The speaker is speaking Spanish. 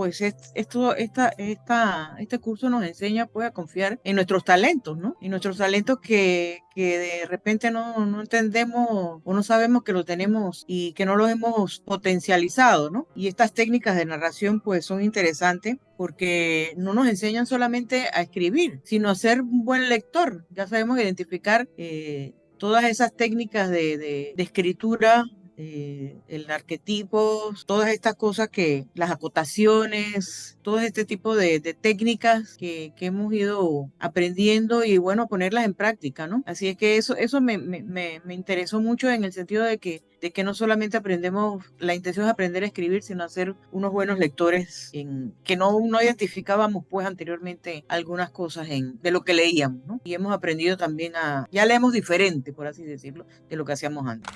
pues esto, esta, esta, este curso nos enseña pues a confiar en nuestros talentos, ¿no? Y nuestros talentos que, que de repente no, no entendemos o no sabemos que lo tenemos y que no lo hemos potencializado, ¿no? Y estas técnicas de narración pues son interesantes porque no nos enseñan solamente a escribir, sino a ser un buen lector. Ya sabemos identificar eh, todas esas técnicas de, de escritura eh, el arquetipo, todas estas cosas que, las acotaciones, todo este tipo de, técnicas que, hemos ido aprendiendo y bueno, ponerlas en práctica, ¿no? Así es que eso, eso me, interesó mucho en el sentido de que, de que no solamente aprendemos, la intención es aprender a escribir, sino a ser unos buenos lectores en, que no, no identificábamos pues anteriormente algunas cosas en, de lo que leíamos, ¿no? Y hemos aprendido también a, ya leemos diferente, por así decirlo, de lo que hacíamos antes.